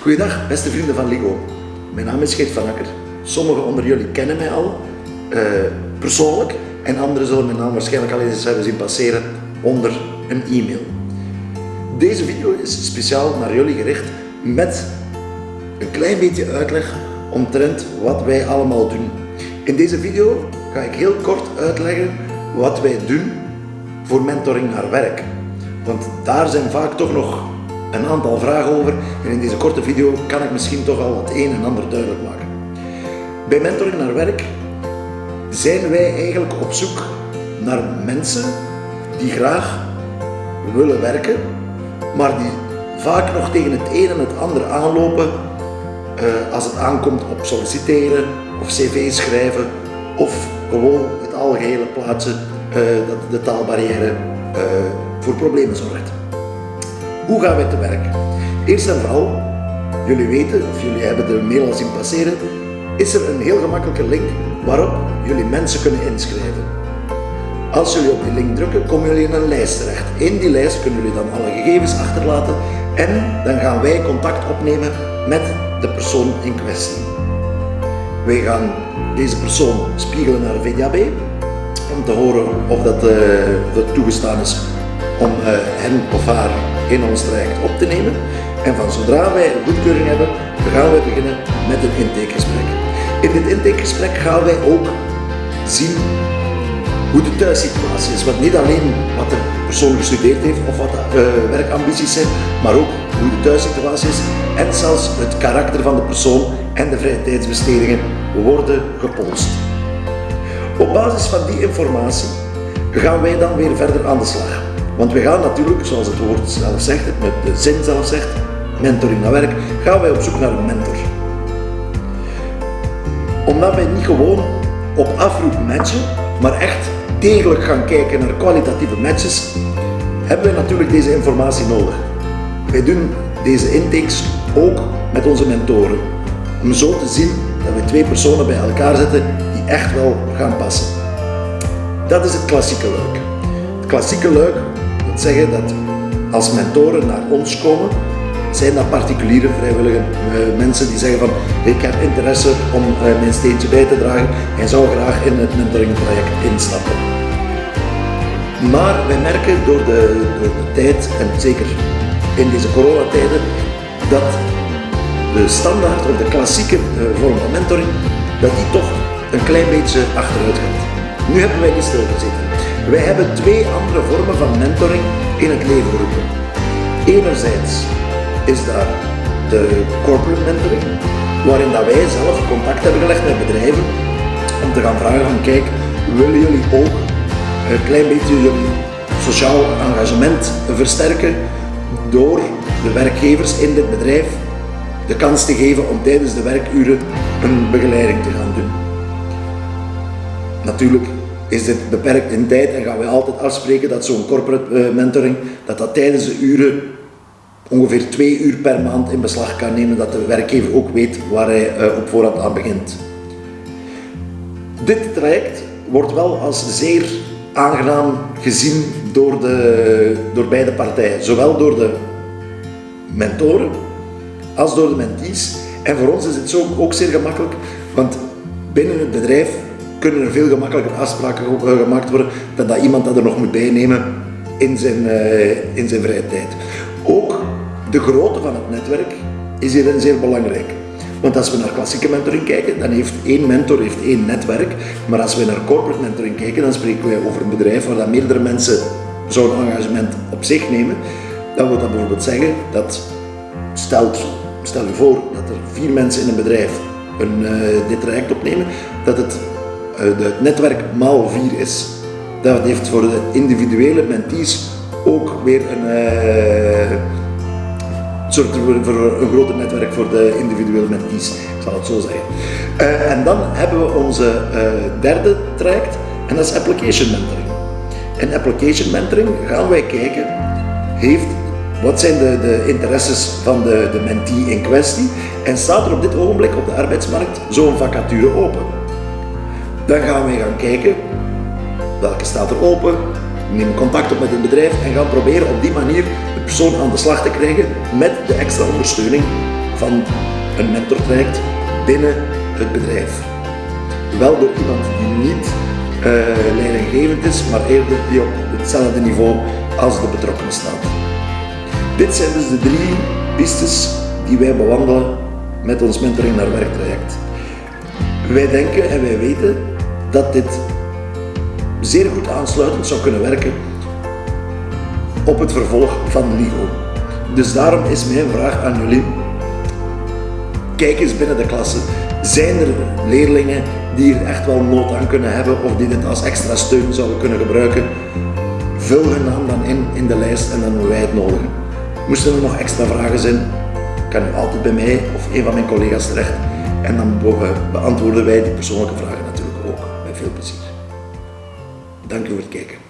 Goedendag, beste vrienden van LIGO. Mijn naam is Geert van Akker. Sommigen onder jullie kennen mij al, uh, persoonlijk, en anderen zullen mijn naam waarschijnlijk al eens hebben zien passeren onder een e-mail. Deze video is speciaal naar jullie gericht met een klein beetje uitleg omtrent wat wij allemaal doen. In deze video ga ik heel kort uitleggen wat wij doen voor mentoring naar werk. Want daar zijn vaak toch nog een aantal vragen over en in deze korte video kan ik misschien toch al het een en ander duidelijk maken. Bij mentoring naar werk zijn wij eigenlijk op zoek naar mensen die graag willen werken, maar die vaak nog tegen het een en het ander aanlopen uh, als het aankomt op solliciteren of cv schrijven of gewoon het algehele plaatsen uh, dat de taalbarrière uh, voor problemen zorgt. Hoe gaan wij te werk? Eerst en vooral, jullie weten, of jullie hebben de mail al zien passeren, is er een heel gemakkelijke link waarop jullie mensen kunnen inschrijven. Als jullie op die link drukken, komen jullie in een lijst terecht. In die lijst kunnen jullie dan alle gegevens achterlaten en dan gaan wij contact opnemen met de persoon in kwestie. Wij gaan deze persoon spiegelen naar VDAB om te horen of dat, uh, toegestaan is om uh, hen of haar in ons traject op te nemen. En van zodra wij een goedkeuring hebben, gaan wij beginnen met een intakegesprek. In dit intakegesprek gaan wij ook zien hoe de thuissituatie is. Want niet alleen wat de persoon gestudeerd heeft of wat de uh, werkambities zijn, maar ook hoe de thuissituatie is en zelfs het karakter van de persoon en de vrije tijdsbestedingen worden gepolst. Op basis van die informatie gaan wij dan weer verder aan de slag. Want we gaan natuurlijk, zoals het woord zelf zegt, met de zin zelf zegt, mentoring naar werk, gaan wij op zoek naar een mentor. Omdat wij niet gewoon op afroep matchen, maar echt degelijk gaan kijken naar kwalitatieve matches, hebben we natuurlijk deze informatie nodig. Wij doen deze intakes ook met onze mentoren, om zo te zien dat we twee personen bij elkaar zetten die echt wel gaan passen. Dat is het klassieke luik. Klassieke luik wil zeggen dat als mentoren naar ons komen, zijn dat particuliere vrijwillige uh, mensen die zeggen van ik heb interesse om uh, mijn steentje bij te dragen en zou graag in het mentoringproject instappen. Maar wij merken door de, de tijd en zeker in deze coronatijden dat de standaard of de klassieke uh, vorm van mentoring dat die toch een klein beetje achteruit gaat. Nu hebben wij niet stilgezeten. Wij hebben twee andere vormen van mentoring in het leven geroepen. Enerzijds is daar de corporate mentoring, waarin dat wij zelf contact hebben gelegd met bedrijven om te gaan vragen van kijk, willen jullie ook een klein beetje jullie sociaal engagement versterken door de werkgevers in dit bedrijf de kans te geven om tijdens de werkuren een begeleiding te gaan doen. Natuurlijk is dit beperkt in tijd en gaan we altijd afspreken dat zo'n corporate eh, mentoring, dat dat tijdens de uren ongeveer twee uur per maand in beslag kan nemen, dat de werkgever ook weet waar hij eh, op voorhand aan begint. Dit traject wordt wel als zeer aangenaam gezien door, de, door beide partijen, zowel door de mentoren als door de mentees. En voor ons is het zo ook zeer gemakkelijk, want binnen het bedrijf kunnen er veel gemakkelijker afspraken eh, gemaakt worden dan dat iemand dat er nog moet bijnemen in zijn, uh, in zijn vrije tijd. Ook de grootte van het netwerk is hierin zeer belangrijk. Want als we naar klassieke mentoring kijken, dan heeft één mentor heeft één netwerk. Maar als we naar corporate mentoring kijken, dan spreken we over een bedrijf waar dat meerdere mensen zo'n engagement op zich nemen. Dan wil dat bijvoorbeeld zeggen dat, stelt, stel je voor dat er vier mensen in een bedrijf een, uh, dit traject opnemen, dat het het netwerk maal 4 is. Dat heeft voor de individuele mentees ook weer een, uh, zorgt voor een groter netwerk voor de individuele mentees, ik zal het zo zeggen. Uh, en dan hebben we onze derde traject en dat is application mentoring. In application mentoring gaan wij kijken, heeft wat zijn de, de interesses van de, de mentee in kwestie en staat er op dit ogenblik op de arbeidsmarkt zo'n vacature open. Dan gaan we gaan kijken welke staat er open, nemen contact op met het bedrijf en gaan proberen op die manier de persoon aan de slag te krijgen met de extra ondersteuning van een mentortraject binnen het bedrijf. Wel door iemand die niet uh, leidinggevend is, maar eerder die op hetzelfde niveau als de betrokkenen staat. Dit zijn dus de drie pistes die wij bewandelen met ons mentoring naar werktraject. Wij denken en wij weten dat dit zeer goed aansluitend zou kunnen werken op het vervolg van LIGO. Dus daarom is mijn vraag aan jullie, kijk eens binnen de klasse. Zijn er leerlingen die er echt wel nood aan kunnen hebben of die dit als extra steun zouden kunnen gebruiken? Vul hun naam dan in in de lijst en dan doen wij het nodigen. Moesten er nog extra vragen zijn, kan u altijd bij mij of een van mijn collega's terecht en dan beantwoorden wij die persoonlijke vragen veel plezier. Dank u voor het kijken.